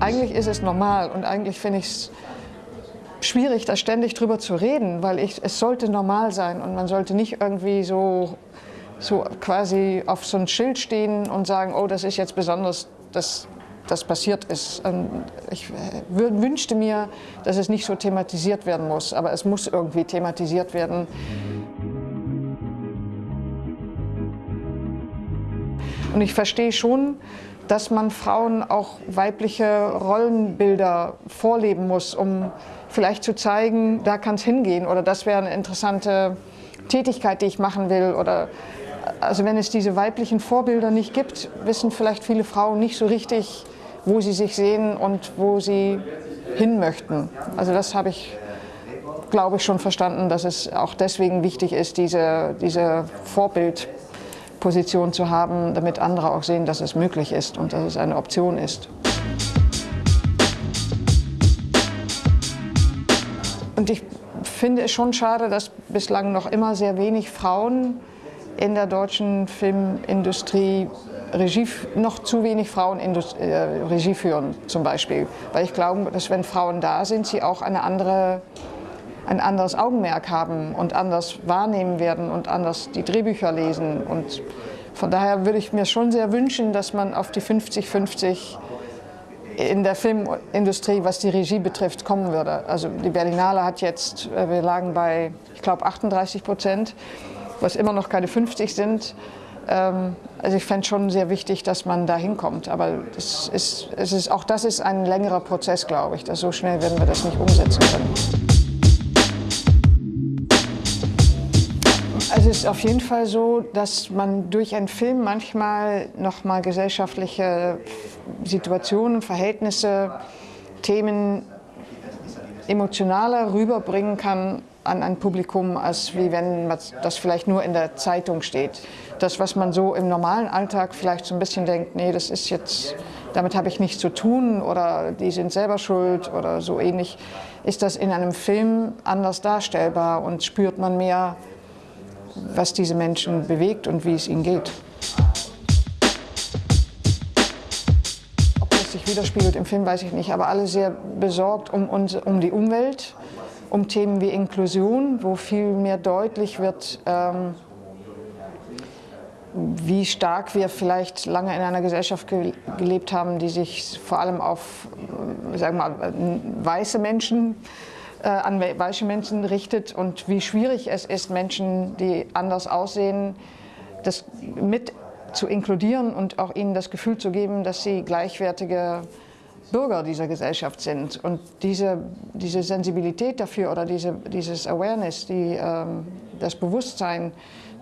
Eigentlich ist es normal und eigentlich finde ich es schwierig, da ständig drüber zu reden, weil ich, es sollte normal sein und man sollte nicht irgendwie so, so quasi auf so ein Schild stehen und sagen, oh, das ist jetzt besonders, dass das passiert ist. Ich wünschte mir, dass es nicht so thematisiert werden muss, aber es muss irgendwie thematisiert werden. Und ich verstehe schon, dass man Frauen auch weibliche Rollenbilder vorleben muss, um vielleicht zu zeigen, da kann es hingehen oder das wäre eine interessante Tätigkeit, die ich machen will. Oder, also wenn es diese weiblichen Vorbilder nicht gibt, wissen vielleicht viele Frauen nicht so richtig, wo sie sich sehen und wo sie hin möchten. Also das habe ich, glaube ich, schon verstanden, dass es auch deswegen wichtig ist, diese, diese Vorbild Position zu haben, damit andere auch sehen, dass es möglich ist und dass es eine Option ist. Und ich finde es schon schade, dass bislang noch immer sehr wenig Frauen in der deutschen Filmindustrie Regie, noch zu wenig Frauen äh, Regie führen zum Beispiel. Weil ich glaube, dass wenn Frauen da sind, sie auch eine andere ein anderes Augenmerk haben und anders wahrnehmen werden und anders die Drehbücher lesen. Und von daher würde ich mir schon sehr wünschen, dass man auf die 50-50 in der Filmindustrie, was die Regie betrifft, kommen würde. Also die Berlinale hat jetzt, äh, wir lagen bei, ich glaube, 38 Prozent, was immer noch keine 50 sind. Ähm, also ich fände schon sehr wichtig, dass man da hinkommt. Aber das ist, es ist, auch das ist ein längerer Prozess, glaube ich. Dass so schnell werden wir das nicht umsetzen können. Ist auf jeden Fall so, dass man durch einen Film manchmal nochmal gesellschaftliche Situationen, Verhältnisse, Themen emotionaler rüberbringen kann an ein Publikum, als wie wenn das vielleicht nur in der Zeitung steht. Das, was man so im normalen Alltag vielleicht so ein bisschen denkt, nee, das ist jetzt, damit habe ich nichts zu tun oder die sind selber schuld oder so ähnlich, ist das in einem Film anders darstellbar und spürt man mehr was diese Menschen bewegt und wie es ihnen geht. Ob das sich widerspiegelt im Film, weiß ich nicht, aber alle sehr besorgt um, uns, um die Umwelt, um Themen wie Inklusion, wo viel mehr deutlich wird, ähm, wie stark wir vielleicht lange in einer Gesellschaft ge gelebt haben, die sich vor allem auf sagen wir mal, weiße Menschen äh, an weiße Menschen richtet und wie schwierig es ist, Menschen, die anders aussehen, das mit zu inkludieren und auch ihnen das Gefühl zu geben, dass sie gleichwertige Bürger dieser Gesellschaft sind. Und diese, diese Sensibilität dafür oder diese, dieses Awareness, die, ähm, das Bewusstsein,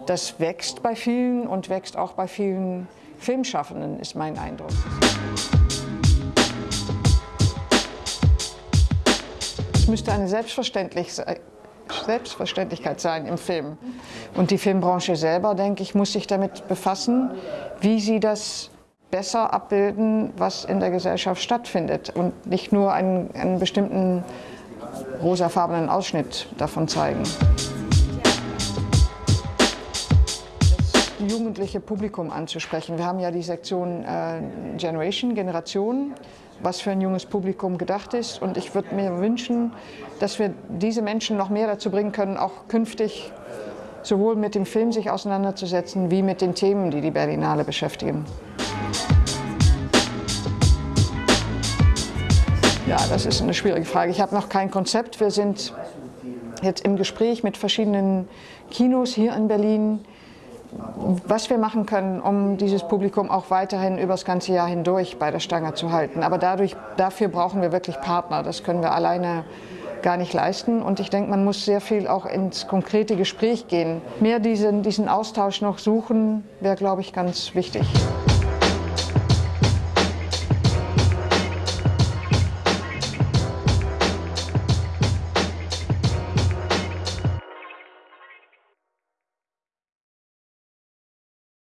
das wächst bei vielen und wächst auch bei vielen Filmschaffenden, ist mein Eindruck. Müsste eine Selbstverständlichkeit sein im Film. Und die Filmbranche selber, denke ich, muss sich damit befassen, wie sie das besser abbilden, was in der Gesellschaft stattfindet und nicht nur einen, einen bestimmten rosafarbenen Ausschnitt davon zeigen. Das jugendliche Publikum anzusprechen. Wir haben ja die Sektion äh, Generation, Generation, was für ein junges Publikum gedacht ist. Und ich würde mir wünschen, dass wir diese Menschen noch mehr dazu bringen können, auch künftig sowohl mit dem Film sich auseinanderzusetzen, wie mit den Themen, die die Berlinale beschäftigen. Ja, das ist eine schwierige Frage. Ich habe noch kein Konzept. Wir sind jetzt im Gespräch mit verschiedenen Kinos hier in Berlin, was wir machen können, um dieses Publikum auch weiterhin über das ganze Jahr hindurch bei der Stange zu halten. Aber dadurch, dafür brauchen wir wirklich Partner. Das können wir alleine gar nicht leisten. Und ich denke, man muss sehr viel auch ins konkrete Gespräch gehen. Mehr diesen, diesen Austausch noch suchen, wäre, glaube ich, ganz wichtig.